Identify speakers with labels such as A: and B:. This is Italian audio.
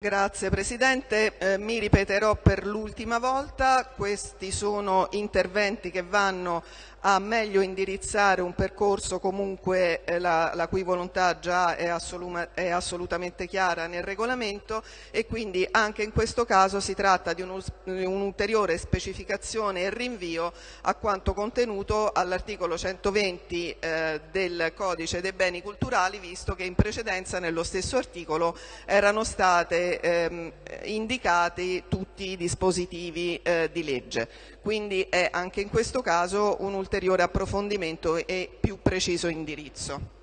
A: Grazie Presidente, eh, mi ripeterò per l'ultima volta, questi sono interventi che vanno a meglio indirizzare un percorso comunque eh, la, la, cui volontà già è, è, assolutamente chiara nel regolamento e quindi anche in questo caso si tratta di un'ulteriore un specificazione e rinvio a quanto contenuto all'articolo 120 eh, del codice dei beni culturali visto che in precedenza nello stesso articolo erano state ehm, indicati tutti i dispositivi eh, di legge. Quindi è anche in questo caso un ulteriore approfondimento e più preciso indirizzo.